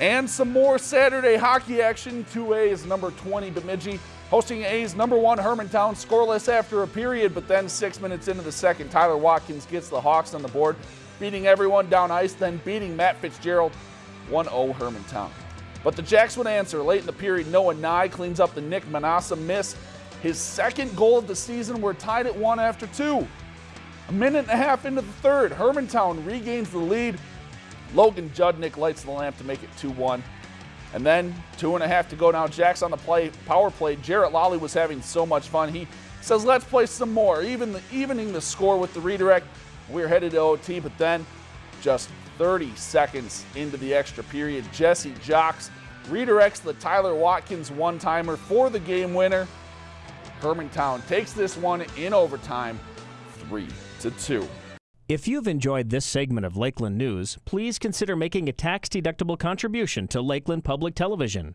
And some more Saturday hockey action. 2A is number 20 Bemidji hosting A's number one Hermantown scoreless after a period, but then six minutes into the second, Tyler Watkins gets the Hawks on the board, beating everyone down ice, then beating Matt Fitzgerald 1-0 Hermantown. But the Jacks would answer late in the period. Noah Nye cleans up the Nick Manassa miss. His second goal of the season. We're tied at one after two. A minute and a half into the third, Hermantown regains the lead Logan Judnick lights the lamp to make it 2-1. And then two and a half to go now. Jack's on the play, power play. Jarrett Lolly was having so much fun. He says, let's play some more, even the, evening the score with the redirect. We're headed to OT, but then just 30 seconds into the extra period, Jesse Jocks redirects the Tyler Watkins one-timer for the game winner. Hermantown takes this one in overtime, 3 to 2. If you've enjoyed this segment of Lakeland News, please consider making a tax-deductible contribution to Lakeland Public Television.